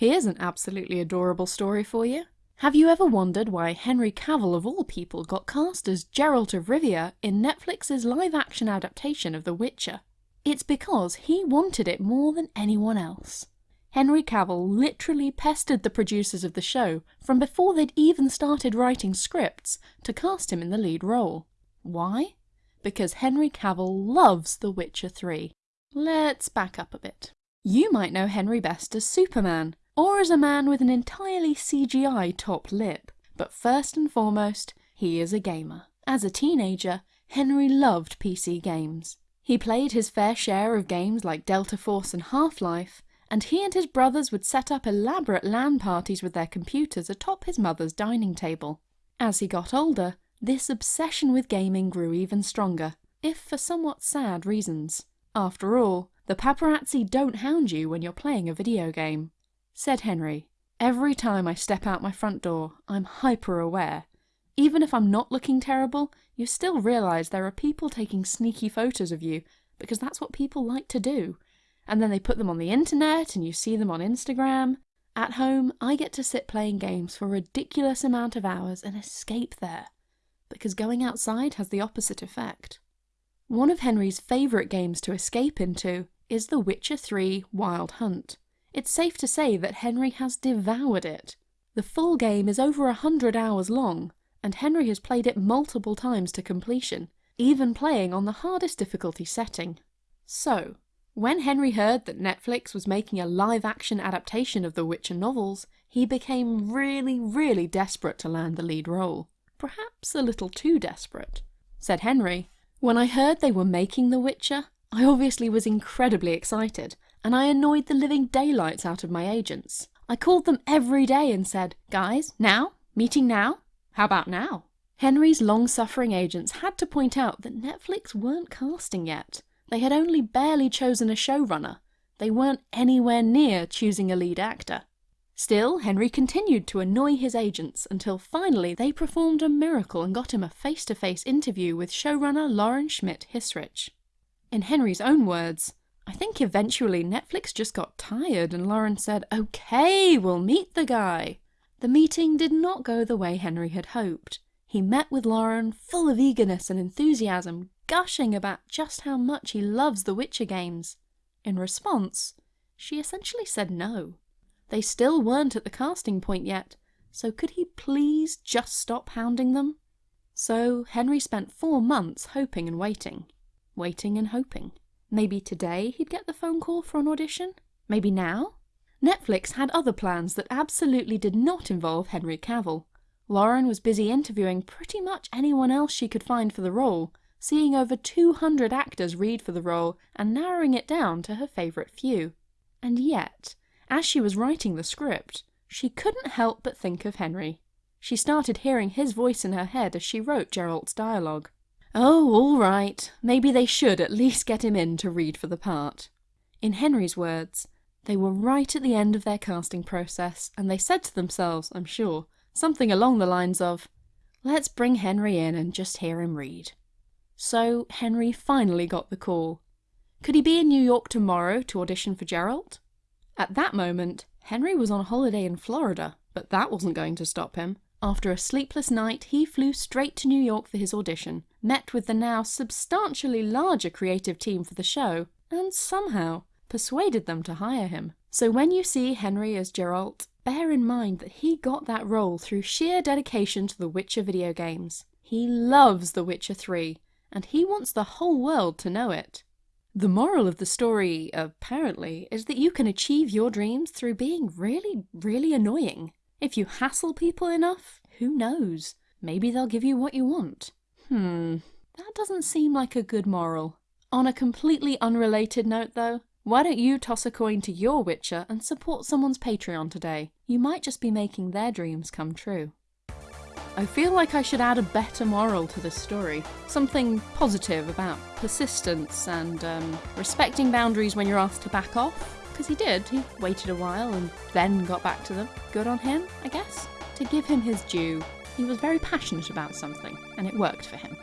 Here's an absolutely adorable story for you. Have you ever wondered why Henry Cavill of all people got cast as Geralt of Rivia in Netflix's live-action adaptation of The Witcher? It's because he wanted it more than anyone else. Henry Cavill literally pestered the producers of the show from before they'd even started writing scripts to cast him in the lead role. Why? Because Henry Cavill loves The Witcher 3. Let's back up a bit. You might know Henry best as Superman, or as a man with an entirely CGI top lip, but first and foremost, he is a gamer. As a teenager, Henry loved PC games. He played his fair share of games like Delta Force and Half-Life, and he and his brothers would set up elaborate LAN parties with their computers atop his mother's dining table. As he got older, this obsession with gaming grew even stronger, if for somewhat sad reasons. After all, the paparazzi don't hound you when you're playing a video game. Said Henry, Every time I step out my front door, I'm hyper aware. Even if I'm not looking terrible, you still realise there are people taking sneaky photos of you, because that's what people like to do and then they put them on the internet and you see them on Instagram. At home, I get to sit playing games for a ridiculous amount of hours and escape there, because going outside has the opposite effect. One of Henry's favourite games to escape into is The Witcher 3 Wild Hunt. It's safe to say that Henry has devoured it. The full game is over a hundred hours long, and Henry has played it multiple times to completion, even playing on the hardest difficulty setting. So, when Henry heard that Netflix was making a live-action adaptation of the Witcher novels, he became really, really desperate to land the lead role. Perhaps a little too desperate. Said Henry, When I heard they were making The Witcher, I obviously was incredibly excited, and I annoyed the living daylights out of my agents. I called them every day and said, Guys, now? Meeting now? How about now? Henry's long-suffering agents had to point out that Netflix weren't casting yet, they had only barely chosen a showrunner. They weren't anywhere near choosing a lead actor. Still, Henry continued to annoy his agents until finally they performed a miracle and got him a face-to-face -face interview with showrunner Lauren Schmidt Hissrich. In Henry's own words, I think eventually Netflix just got tired and Lauren said, okay, we'll meet the guy. The meeting did not go the way Henry had hoped. He met with Lauren full of eagerness and enthusiasm, gushing about just how much he loves the Witcher games. In response, she essentially said no. They still weren't at the casting point yet, so could he please just stop hounding them? So Henry spent four months hoping and waiting. Waiting and hoping. Maybe today he'd get the phone call for an audition? Maybe now? Netflix had other plans that absolutely did not involve Henry Cavill. Lauren was busy interviewing pretty much anyone else she could find for the role, seeing over 200 actors read for the role and narrowing it down to her favourite few. And yet, as she was writing the script, she couldn't help but think of Henry. She started hearing his voice in her head as she wrote Geralt's dialogue. Oh, all right, maybe they should at least get him in to read for the part. In Henry's words, they were right at the end of their casting process, and they said to themselves, I'm sure, something along the lines of, let's bring Henry in and just hear him read. So Henry finally got the call. Could he be in New York tomorrow to audition for Geralt? At that moment, Henry was on holiday in Florida, but that wasn't going to stop him. After a sleepless night, he flew straight to New York for his audition, met with the now substantially larger creative team for the show, and somehow persuaded them to hire him. So when you see Henry as Geralt, bear in mind that he got that role through sheer dedication to the Witcher video games. He loves The Witcher 3, and he wants the whole world to know it. The moral of the story, apparently, is that you can achieve your dreams through being really, really annoying. If you hassle people enough, who knows? Maybe they'll give you what you want. Hmm, that doesn't seem like a good moral. On a completely unrelated note though, why don't you toss a coin to your Witcher and support someone's Patreon today? You might just be making their dreams come true. I feel like I should add a better moral to this story. Something positive about persistence and um, respecting boundaries when you're asked to back off. Because he did, he waited a while and then got back to them. Good on him, I guess. To give him his due, he was very passionate about something, and it worked for him.